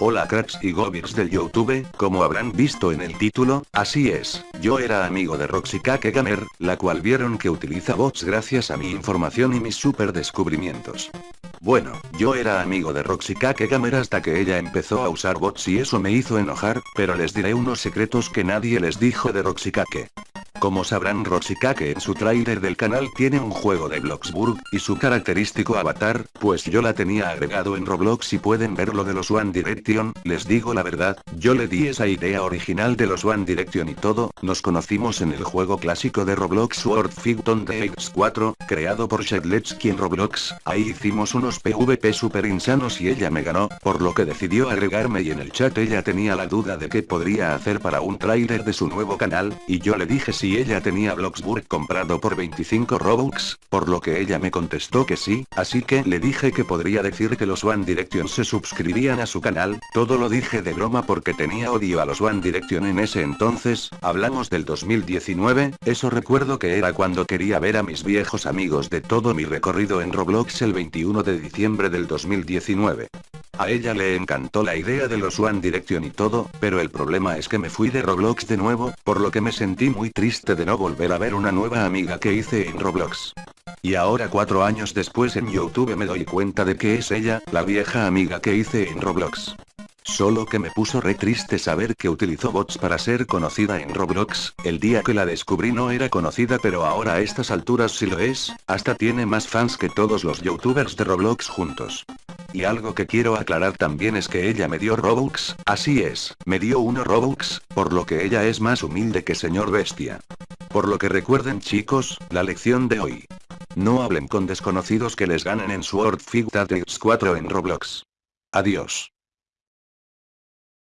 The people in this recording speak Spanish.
Hola cracks y gobirs del Youtube, como habrán visto en el título, así es, yo era amigo de Roxy Gamer, la cual vieron que utiliza bots gracias a mi información y mis super descubrimientos. Bueno, yo era amigo de Roxy Gamer hasta que ella empezó a usar bots y eso me hizo enojar, pero les diré unos secretos que nadie les dijo de Roxy. Como sabrán Roxikake en su trailer del canal tiene un juego de Bloxburg, y su característico avatar, pues yo la tenía agregado en Roblox y pueden ver lo de los One Direction, les digo la verdad, yo le di esa idea original de los One Direction y todo, nos conocimos en el juego clásico de Roblox Sword Fighton de X4, creado por Shedletsky en Roblox, ahí hicimos unos PvP super insanos y ella me ganó, por lo que decidió agregarme y en el chat ella tenía la duda de qué podría hacer para un trailer de su nuevo canal, y yo le dije sí y ella tenía Bloxburg comprado por 25 Robux, por lo que ella me contestó que sí, así que le dije que podría decir que los One Direction se suscribirían a su canal, todo lo dije de broma porque tenía odio a los One Direction en ese entonces, hablamos del 2019, eso recuerdo que era cuando quería ver a mis viejos amigos de todo mi recorrido en Roblox el 21 de diciembre del 2019. A ella le encantó la idea de los One Direction y todo, pero el problema es que me fui de Roblox de nuevo, por lo que me sentí muy triste de no volver a ver una nueva amiga que hice en Roblox. Y ahora cuatro años después en Youtube me doy cuenta de que es ella, la vieja amiga que hice en Roblox. Solo que me puso re triste saber que utilizó bots para ser conocida en Roblox, el día que la descubrí no era conocida pero ahora a estas alturas sí lo es, hasta tiene más fans que todos los youtubers de Roblox juntos. Y algo que quiero aclarar también es que ella me dio Robux, así es, me dio uno Robux, por lo que ella es más humilde que señor bestia. Por lo que recuerden chicos, la lección de hoy. No hablen con desconocidos que les ganen en Sword Fight X4 en Roblox. Adiós.